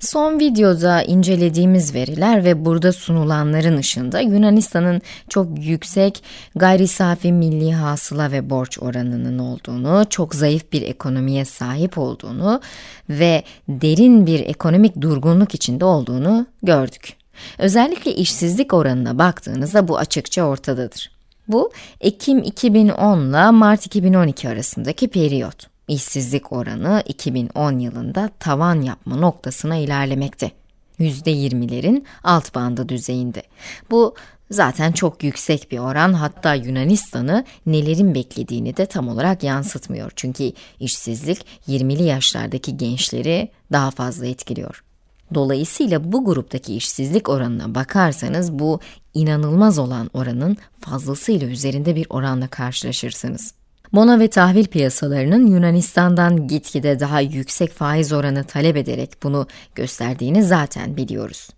Son videoda incelediğimiz veriler ve burada sunulanların ışığında Yunanistan'ın çok yüksek gayri safi milli hasıla ve borç oranının olduğunu, çok zayıf bir ekonomiye sahip olduğunu ve derin bir ekonomik durgunluk içinde olduğunu gördük. Özellikle işsizlik oranına baktığınızda bu açıkça ortadadır. Bu Ekim 2010 ile Mart 2012 arasındaki periyot işsizlik oranı 2010 yılında tavan yapma noktasına ilerlemekte. %20'lerin alt bandı düzeyinde. Bu zaten çok yüksek bir oran hatta Yunanistan'ı nelerin beklediğini de tam olarak yansıtmıyor. Çünkü işsizlik 20'li yaşlardaki gençleri daha fazla etkiliyor. Dolayısıyla bu gruptaki işsizlik oranına bakarsanız bu inanılmaz olan oranın fazlasıyla üzerinde bir oranla karşılaşırsınız. Bono ve tahvil piyasalarının Yunanistan'dan gitgide daha yüksek faiz oranı talep ederek bunu gösterdiğini zaten biliyoruz.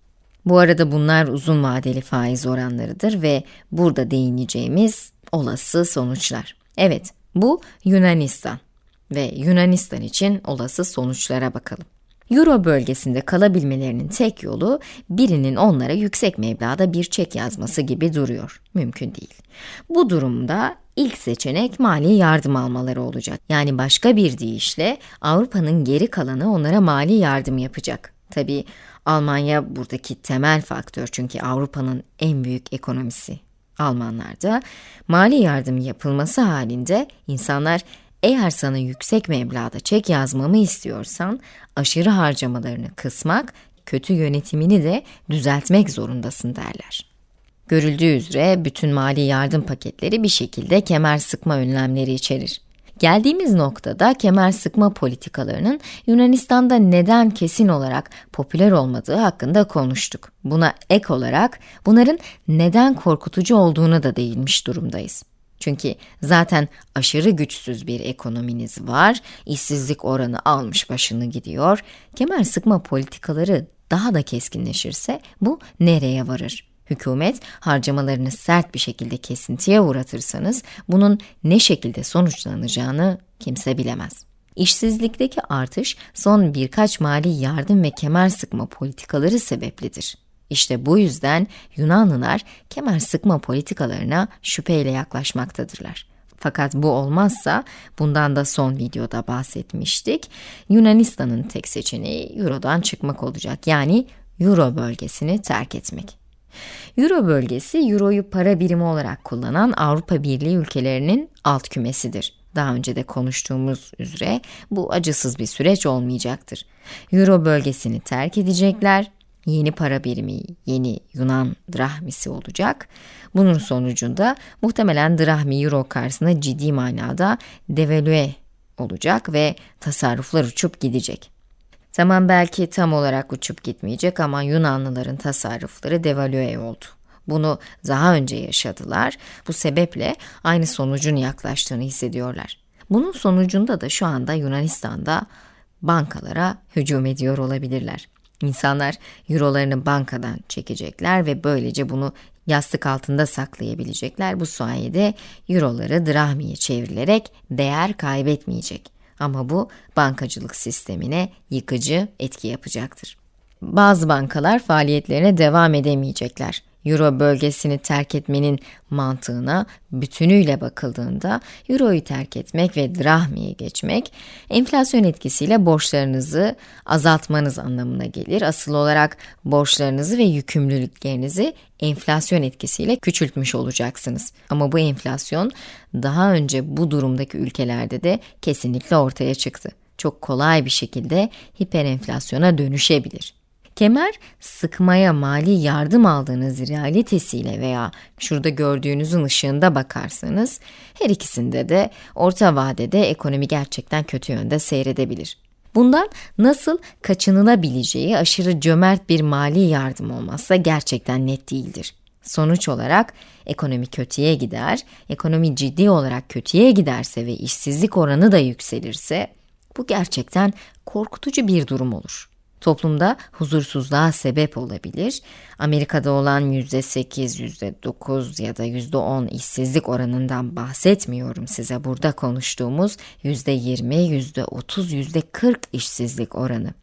Bu arada bunlar uzun vadeli faiz oranlarıdır ve burada değineceğimiz olası sonuçlar. Evet, bu Yunanistan ve Yunanistan için olası sonuçlara bakalım. Euro bölgesinde kalabilmelerinin tek yolu birinin onlara yüksek meblağda bir çek yazması gibi duruyor. Mümkün değil. Bu durumda ilk seçenek mali yardım almaları olacak. Yani başka bir deyişle Avrupa'nın geri kalanı onlara mali yardım yapacak. Tabi Almanya buradaki temel faktör çünkü Avrupa'nın en büyük ekonomisi. Almanlarda mali yardım yapılması halinde insanlar eğer sana yüksek meblağda çek yazmamı istiyorsan, aşırı harcamalarını kısmak, kötü yönetimini de düzeltmek zorundasın derler. Görüldüğü üzere bütün mali yardım paketleri bir şekilde kemer sıkma önlemleri içerir. Geldiğimiz noktada kemer sıkma politikalarının Yunanistan'da neden kesin olarak popüler olmadığı hakkında konuştuk. Buna ek olarak bunların neden korkutucu olduğunu da değinmiş durumdayız. Çünkü zaten aşırı güçsüz bir ekonominiz var, işsizlik oranı almış başını gidiyor. Kemer sıkma politikaları daha da keskinleşirse bu nereye varır? Hükümet harcamalarını sert bir şekilde kesintiye uğratırsanız bunun ne şekilde sonuçlanacağını kimse bilemez. İşsizlikteki artış son birkaç mali yardım ve kemer sıkma politikaları sebeplidir. İşte bu yüzden Yunanlılar kemer sıkma politikalarına şüpheyle yaklaşmaktadırlar. Fakat bu olmazsa, bundan da son videoda bahsetmiştik, Yunanistan'ın tek seçeneği Euro'dan çıkmak olacak. Yani Euro bölgesini terk etmek. Euro bölgesi, Euro'yu para birimi olarak kullanan Avrupa Birliği ülkelerinin alt kümesidir. Daha önce de konuştuğumuz üzere bu acısız bir süreç olmayacaktır. Euro bölgesini terk edecekler yeni para birimi, yeni Yunan drahmisi olacak. Bunun sonucunda muhtemelen drahmi euro karşısında ciddi manada devalüe olacak ve tasarruflar uçup gidecek. Tamam belki tam olarak uçup gitmeyecek ama Yunanlıların tasarrufları devalüe oldu. Bunu daha önce yaşadılar. Bu sebeple aynı sonucun yaklaştığını hissediyorlar. Bunun sonucunda da şu anda Yunanistan'da bankalara hücum ediyor olabilirler. İnsanlar eurolarını bankadan çekecekler ve böylece bunu yastık altında saklayabilecekler. Bu sayede euroları drahmiye çevrilerek değer kaybetmeyecek. Ama bu bankacılık sistemine yıkıcı etki yapacaktır. Bazı bankalar faaliyetlerine devam edemeyecekler. Euro bölgesini terk etmenin mantığına bütünüyle bakıldığında Euro'yu terk etmek ve drahmiye geçmek enflasyon etkisiyle borçlarınızı azaltmanız anlamına gelir. Asıl olarak borçlarınızı ve yükümlülüklerinizi enflasyon etkisiyle küçültmüş olacaksınız. Ama bu enflasyon daha önce bu durumdaki ülkelerde de kesinlikle ortaya çıktı. Çok kolay bir şekilde hiperenflasyona dönüşebilir. Kemer sıkmaya mali yardım aldığınız realitesiyle veya şurada gördüğünüzün ışığında bakarsanız her ikisinde de orta vadede ekonomi gerçekten kötü yönde seyredebilir. Bundan nasıl kaçınılabileceği aşırı cömert bir mali yardım olmazsa gerçekten net değildir. Sonuç olarak ekonomi kötüye gider, ekonomi ciddi olarak kötüye giderse ve işsizlik oranı da yükselirse bu gerçekten korkutucu bir durum olur toplumda huzursuzluğa sebep olabilir. Amerika'da olan %8, %9 ya da %10 işsizlik oranından bahsetmiyorum size burada konuştuğumuz %20, %30, %40 işsizlik oranı.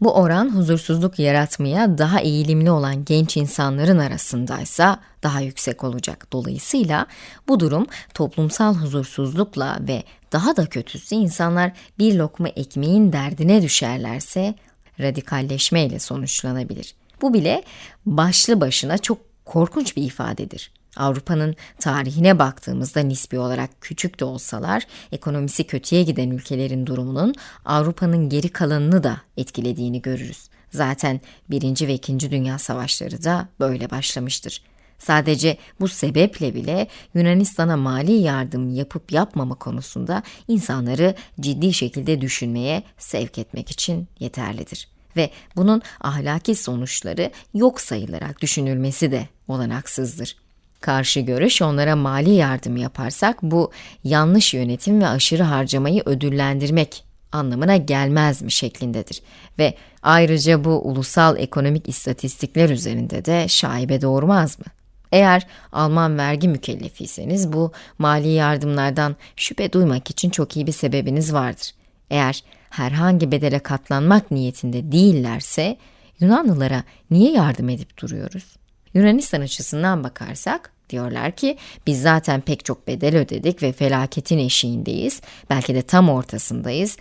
Bu oran huzursuzluk yaratmaya daha eğilimli olan genç insanların arasındaysa daha yüksek olacak. Dolayısıyla bu durum toplumsal huzursuzlukla ve daha da kötüsü insanlar bir lokma ekmeğin derdine düşerlerse radikalleşmeyle sonuçlanabilir. Bu bile başlı başına çok korkunç bir ifadedir. Avrupa'nın tarihine baktığımızda nispi olarak küçük de olsalar ekonomisi kötüye giden ülkelerin durumunun Avrupa'nın geri kalanını da etkilediğini görürüz. Zaten 1. ve 2. Dünya Savaşları da böyle başlamıştır. Sadece bu sebeple bile Yunanistan'a mali yardım yapıp yapmama konusunda insanları ciddi şekilde düşünmeye sevk etmek için yeterlidir. Ve bunun ahlaki sonuçları yok sayılarak düşünülmesi de olanaksızdır. Karşı görüş onlara mali yardım yaparsak bu yanlış yönetim ve aşırı harcamayı ödüllendirmek anlamına gelmez mi şeklindedir. Ve ayrıca bu ulusal ekonomik istatistikler üzerinde de şaibe doğurmaz mı? Eğer Alman vergi mükellefiyseniz bu mali yardımlardan şüphe duymak için çok iyi bir sebebiniz vardır. Eğer herhangi bedele katlanmak niyetinde değillerse Yunanlılara niye yardım edip duruyoruz? Yunanistan açısından bakarsak diyorlar ki biz zaten pek çok bedel ödedik ve felaketin eşiğindeyiz. Belki de tam ortasındayız.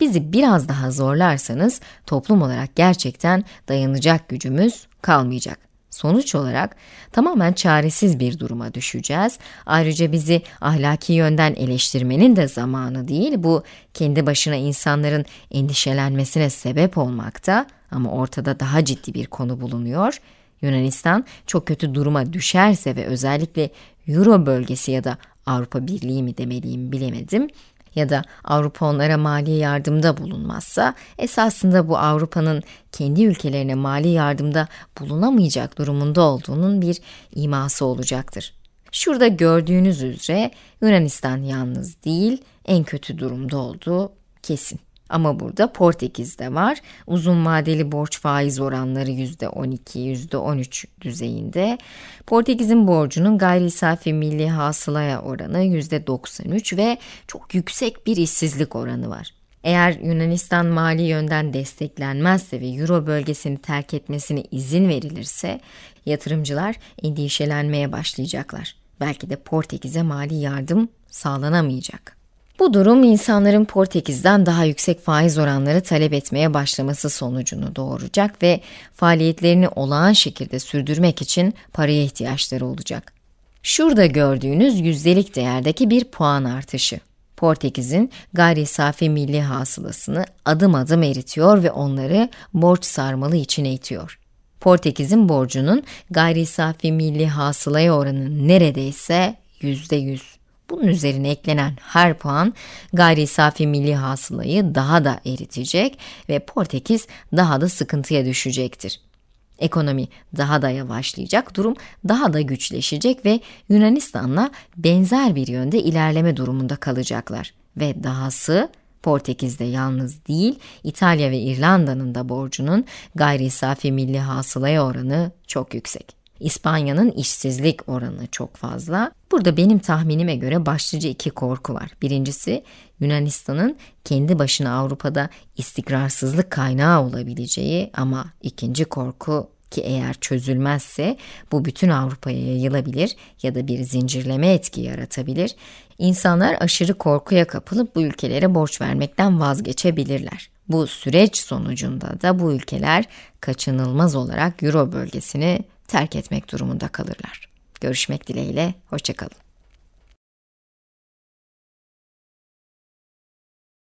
Bizi biraz daha zorlarsanız toplum olarak gerçekten dayanacak gücümüz kalmayacak. Sonuç olarak tamamen çaresiz bir duruma düşeceğiz. Ayrıca bizi ahlaki yönden eleştirmenin de zamanı değil. Bu kendi başına insanların endişelenmesine sebep olmakta ama ortada daha ciddi bir konu bulunuyor. Yunanistan çok kötü duruma düşerse ve özellikle Euro bölgesi ya da Avrupa Birliği mi demeliyim bilemedim ya da Avrupa onlara mali yardımda bulunmazsa esasında bu Avrupa'nın kendi ülkelerine mali yardımda bulunamayacak durumunda olduğunun bir iması olacaktır. Şurada gördüğünüz üzere Yunanistan yalnız değil en kötü durumda olduğu kesin. Ama burada Portekiz de var. Uzun vadeli borç faiz oranları %12, %13 düzeyinde. Portekiz'in borcunun gayri safi milli hasılaya oranı %93 ve çok yüksek bir işsizlik oranı var. Eğer Yunanistan mali yönden desteklenmezse ve Euro bölgesini terk etmesine izin verilirse yatırımcılar endişelenmeye başlayacaklar. Belki de Portekiz'e mali yardım sağlanamayacak. Bu durum insanların Portekiz'den daha yüksek faiz oranları talep etmeye başlaması sonucunu doğuracak ve faaliyetlerini olağan şekilde sürdürmek için paraya ihtiyaçları olacak. Şurada gördüğünüz yüzdelik değerdeki bir puan artışı. Portekiz'in gayri safi milli hasılasını adım adım eritiyor ve onları borç sarmalı içine itiyor. Portekiz'in borcunun gayri safi milli hasılaya oranı neredeyse yüzde yüz. Bunun üzerine eklenen her puan gayri safi milli hasılayı daha da eritecek ve Portekiz daha da sıkıntıya düşecektir. Ekonomi daha da yavaşlayacak, durum daha da güçleşecek ve Yunanistan'la benzer bir yönde ilerleme durumunda kalacaklar. Ve dahası Portekiz'de yalnız değil, İtalya ve İrlanda'nın da borcunun gayri safi milli hasılaya oranı çok yüksek. İspanya'nın işsizlik oranı çok fazla. Burada benim tahminime göre başlıca iki korku var. Birincisi Yunanistan'ın kendi başına Avrupa'da istikrarsızlık kaynağı olabileceği ama ikinci korku ki eğer çözülmezse bu bütün Avrupa'ya yayılabilir ya da bir zincirleme etki yaratabilir. İnsanlar aşırı korkuya kapılıp bu ülkelere borç vermekten vazgeçebilirler. Bu süreç sonucunda da bu ülkeler kaçınılmaz olarak Euro bölgesini terk etmek durumunda kalırlar. Görüşmek dileğiyle, hoşçakalın.